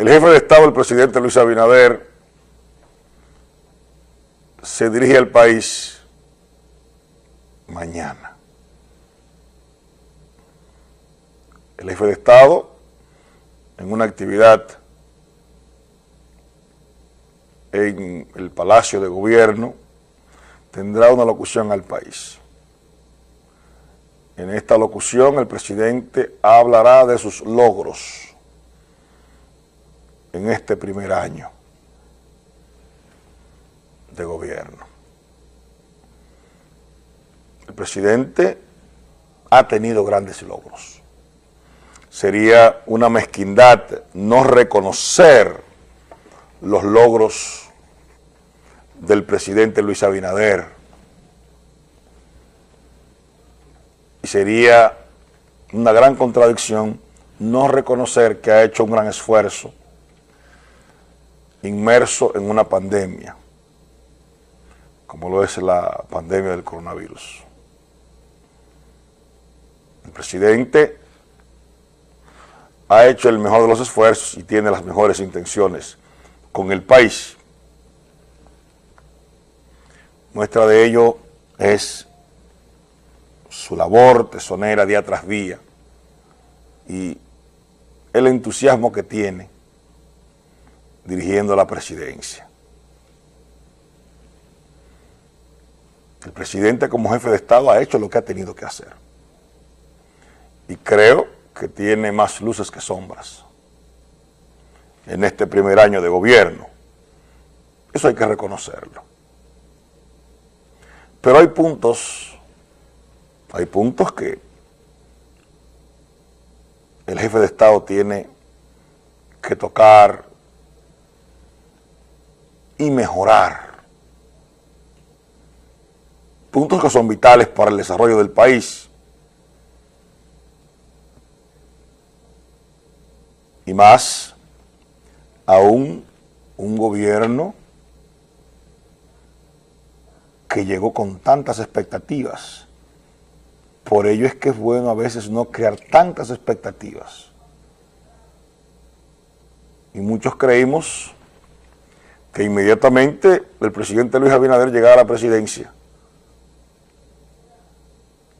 El jefe de Estado, el presidente Luis Abinader, se dirige al país mañana. El jefe de Estado, en una actividad en el Palacio de Gobierno, tendrá una locución al país. En esta locución el presidente hablará de sus logros en este primer año de gobierno. El presidente ha tenido grandes logros. Sería una mezquindad no reconocer los logros del presidente Luis Abinader. Y sería una gran contradicción no reconocer que ha hecho un gran esfuerzo inmerso en una pandemia, como lo es la pandemia del coronavirus. El presidente ha hecho el mejor de los esfuerzos y tiene las mejores intenciones con el país. Muestra de ello es su labor tesonera día tras día y el entusiasmo que tiene dirigiendo la presidencia. El presidente como jefe de Estado ha hecho lo que ha tenido que hacer. Y creo que tiene más luces que sombras en este primer año de gobierno. Eso hay que reconocerlo. Pero hay puntos, hay puntos que el jefe de Estado tiene que tocar y mejorar. Puntos que son vitales para el desarrollo del país. Y más aún un gobierno que llegó con tantas expectativas. Por ello es que es bueno a veces no crear tantas expectativas. Y muchos creímos que inmediatamente el presidente Luis Abinader llegara a la presidencia,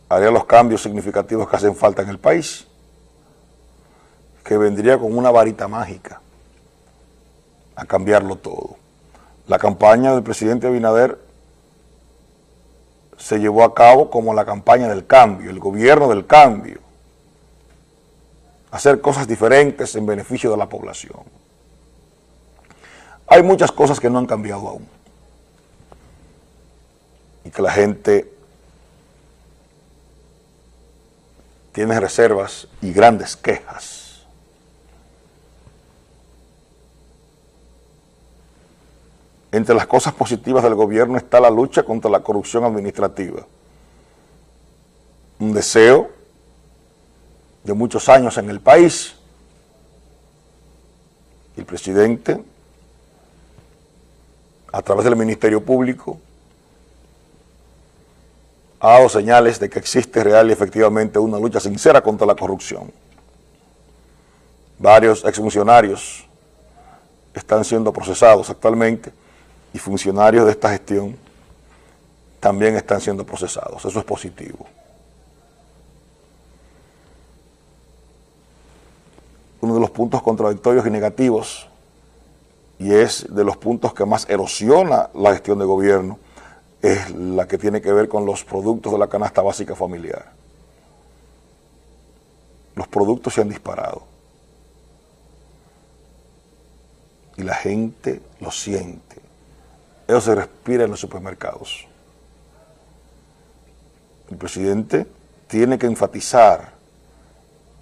haría los cambios significativos que hacen falta en el país, que vendría con una varita mágica a cambiarlo todo. La campaña del presidente Abinader se llevó a cabo como la campaña del cambio, el gobierno del cambio, hacer cosas diferentes en beneficio de la población. Hay muchas cosas que no han cambiado aún. Y que la gente tiene reservas y grandes quejas. Entre las cosas positivas del gobierno está la lucha contra la corrupción administrativa. Un deseo de muchos años en el país. El presidente a través del Ministerio Público, ha dado señales de que existe real y efectivamente una lucha sincera contra la corrupción. Varios exfuncionarios están siendo procesados actualmente y funcionarios de esta gestión también están siendo procesados. Eso es positivo. Uno de los puntos contradictorios y negativos y es de los puntos que más erosiona la gestión de gobierno, es la que tiene que ver con los productos de la canasta básica familiar. Los productos se han disparado. Y la gente lo siente. Eso se respira en los supermercados. El presidente tiene que enfatizar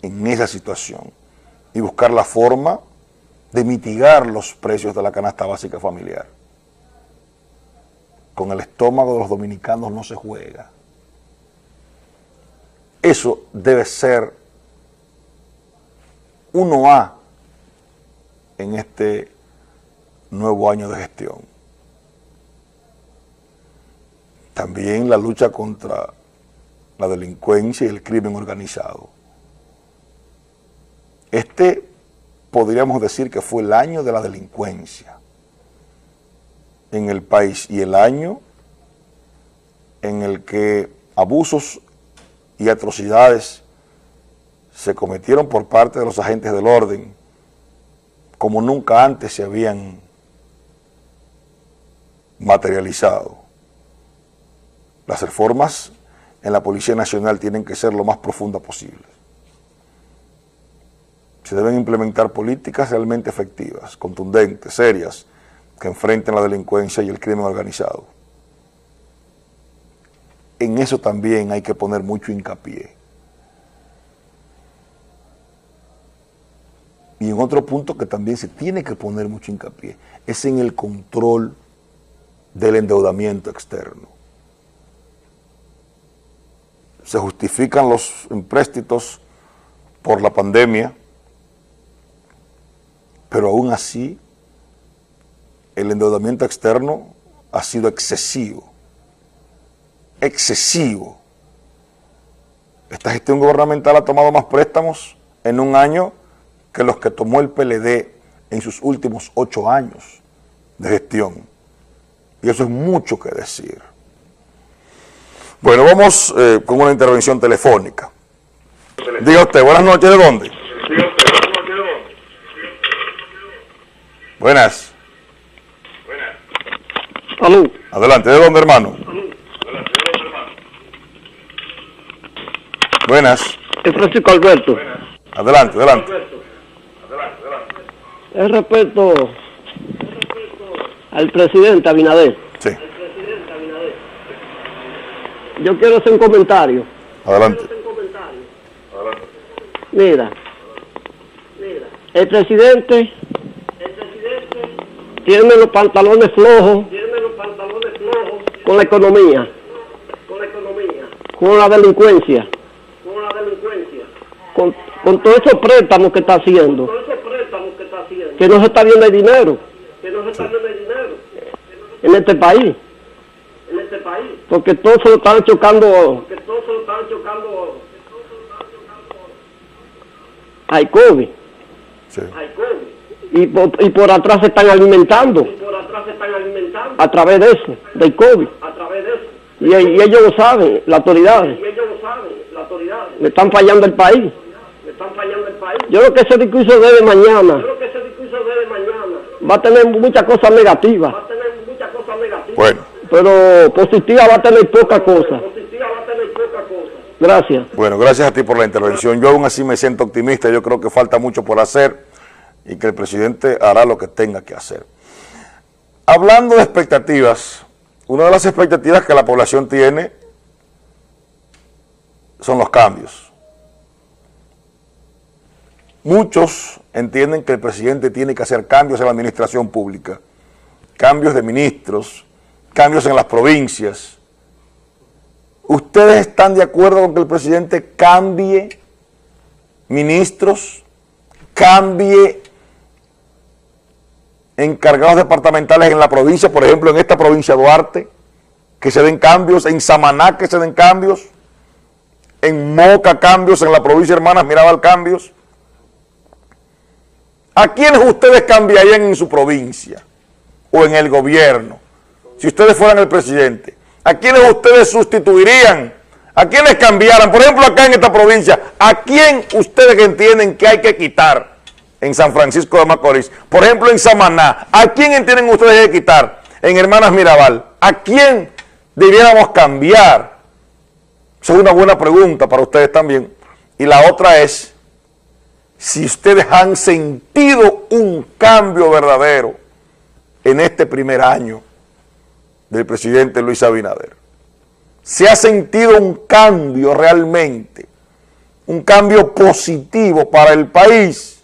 en esa situación y buscar la forma de mitigar los precios de la canasta básica familiar. Con el estómago de los dominicanos no se juega. Eso debe ser 1A en este nuevo año de gestión. También la lucha contra la delincuencia y el crimen organizado. Este podríamos decir que fue el año de la delincuencia en el país y el año en el que abusos y atrocidades se cometieron por parte de los agentes del orden como nunca antes se habían materializado. Las reformas en la Policía Nacional tienen que ser lo más profundas posible. Se deben implementar políticas realmente efectivas, contundentes, serias, que enfrenten la delincuencia y el crimen organizado. En eso también hay que poner mucho hincapié. Y en otro punto que también se tiene que poner mucho hincapié, es en el control del endeudamiento externo. Se justifican los empréstitos por la pandemia, pero aún así el endeudamiento externo ha sido excesivo, excesivo. Esta gestión gubernamental ha tomado más préstamos en un año que los que tomó el PLD en sus últimos ocho años de gestión. Y eso es mucho que decir. Bueno, vamos eh, con una intervención telefónica. Diga usted, buenas noches, ¿de dónde? Buenas. Salud. Adelante, ¿de dónde, hermano? Buenas. Es Francisco Alberto. Adelante, adelante. Es respecto al presidente Abinader. Sí, Yo quiero hacer un comentario. adelante. Mira, el presidente tiene los pantalones flojos. Con la economía, con la delincuencia, con, con todos esos préstamos que está haciendo, que no se está viendo el dinero. En este país, porque todos se lo están chocando. Al COVID. Sí. Y por, y por atrás se están alimentando. A través de eso, del COVID. Y, y ellos lo saben, las autoridades, le están fallando el país. Yo creo que ese discurso de mañana. Va a tener muchas cosas negativas, Bueno, pero positiva va a tener poca cosa. Gracias. bueno, gracias a ti por la intervención. Yo aún así me siento optimista, yo creo que falta mucho por hacer y que el presidente hará lo que tenga que hacer. Hablando de expectativas, una de las expectativas que la población tiene son los cambios. Muchos entienden que el presidente tiene que hacer cambios en la administración pública, cambios de ministros, cambios en las provincias. ¿Ustedes están de acuerdo con que el presidente cambie ministros, cambie encargados departamentales en la provincia, por ejemplo, en esta provincia de Duarte, que se den cambios, en Samaná que se den cambios, en Moca cambios, en la provincia de Hermanas Mirabal cambios. ¿A quiénes ustedes cambiarían en su provincia o en el gobierno? Si ustedes fueran el presidente, ¿a quiénes ustedes sustituirían? ¿A quiénes cambiaran? Por ejemplo, acá en esta provincia, ¿a quién ustedes entienden que hay que quitar en San Francisco de Macorís? Por ejemplo, en Samaná, ¿a quién entienden ustedes que quitar? En Hermanas Mirabal, ¿a quién debiéramos cambiar? Esa es una buena pregunta para ustedes también. Y la otra es, si ustedes han sentido un cambio verdadero en este primer año del presidente Luis Abinader. Se ha sentido un cambio realmente, un cambio positivo para el país